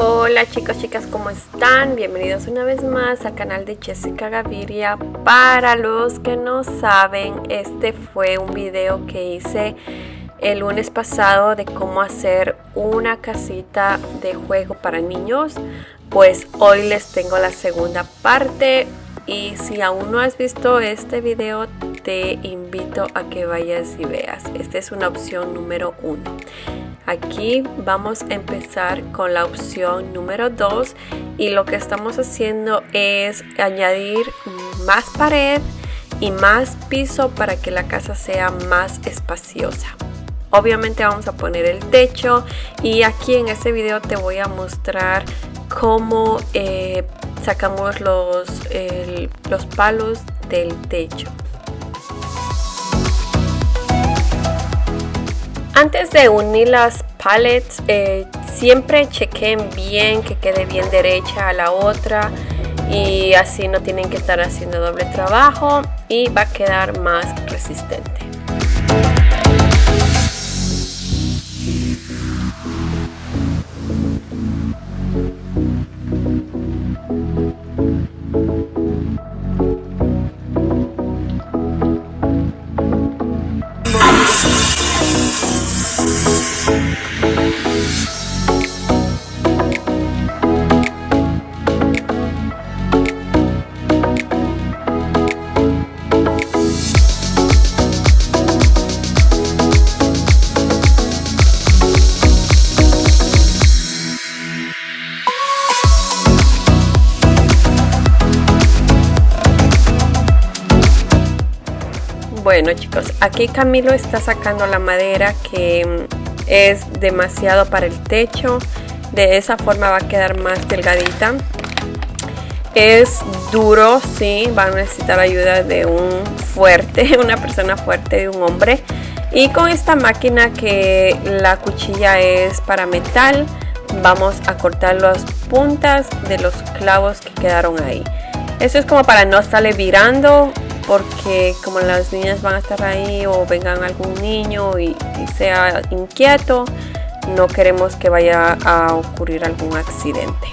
Hola chicos, chicas, ¿cómo están? Bienvenidos una vez más al canal de Jessica Gaviria. Para los que no saben, este fue un video que hice el lunes pasado de cómo hacer una casita de juego para niños. Pues hoy les tengo la segunda parte y si aún no has visto este video te invito a que vayas y veas. Esta es una opción número uno. Aquí vamos a empezar con la opción número 2 y lo que estamos haciendo es añadir más pared y más piso para que la casa sea más espaciosa. Obviamente vamos a poner el techo y aquí en este video te voy a mostrar cómo eh, sacamos los, los palos del techo. Antes de unir las palettes, eh, siempre chequen bien que quede bien derecha a la otra y así no tienen que estar haciendo doble trabajo y va a quedar más resistente. Bueno chicos, aquí Camilo está sacando la madera que mm, es demasiado para el techo. De esa forma va a quedar más delgadita. Es duro, sí, va a necesitar ayuda de un fuerte, una persona fuerte, de un hombre. Y con esta máquina que la cuchilla es para metal, vamos a cortar las puntas de los clavos que quedaron ahí. Eso es como para no estarle virando porque como las niñas van a estar ahí o vengan algún niño y, sea inquieto, no queremos que vaya a ocurrir algún accidente.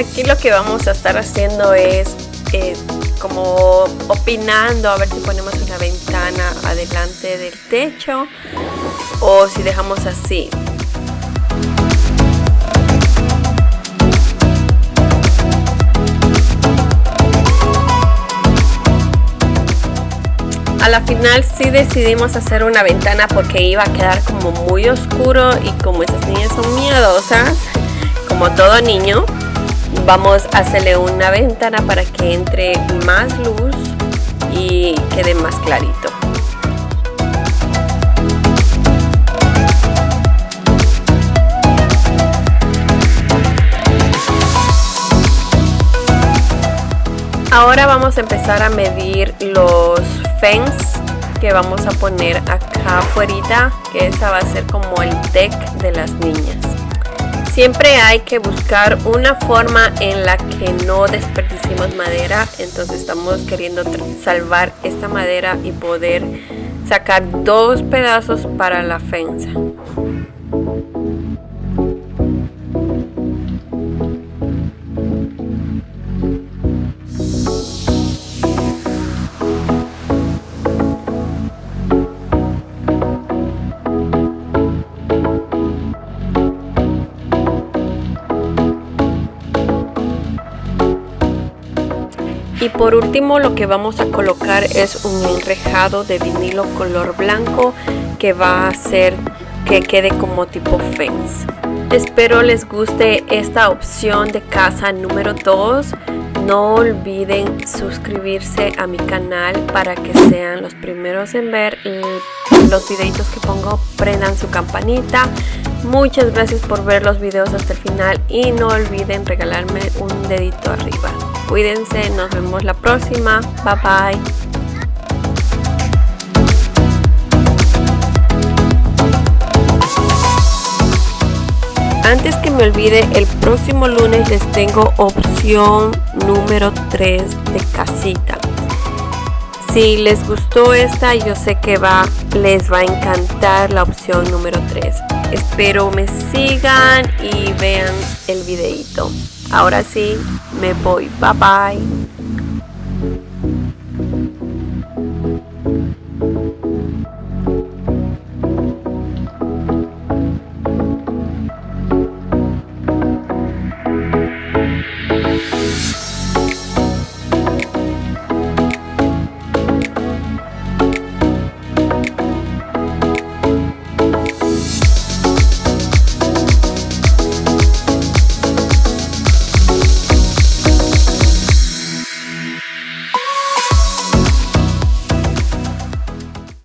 Aquí lo que vamos a estar haciendo es eh, como opinando a ver si ponemos una ventana adelante del techo o si dejamos así. A la final sí decidimos hacer una ventana porque iba a quedar como muy oscuro y como esas niñas son miedosas, como todo niño, vamos a hacerle una ventana para que entre más luz y quede más clarito. Ahora vamos a empezar a medir los fence que vamos a poner acá afuera, que esa va a ser como el deck de las niñas. Siempre hay que buscar una forma en la que no desperdicemos madera, entonces estamos queriendo salvar esta madera y poder sacar dos pedazos para la fence. Y por último lo que vamos a colocar es un enrejado de vinilo color blanco que va a hacer que quede como tipo fence. Espero les guste esta opción de casa número 2. No olviden suscribirse a mi canal para que sean los primeros en ver los videitos que pongo. Prendan su campanita. Muchas gracias por ver los videos hasta el final y no olviden regalarme un dedito arriba. Cuídense, nos vemos la próxima. Bye bye. Antes que me olvide, el próximo lunes les tengo opción número 3 de casita. Si les gustó esta, yo sé que va, les va a encantar la opción número 3. Espero me sigan y vean el videito. Ahora sí, me voy. Bye bye.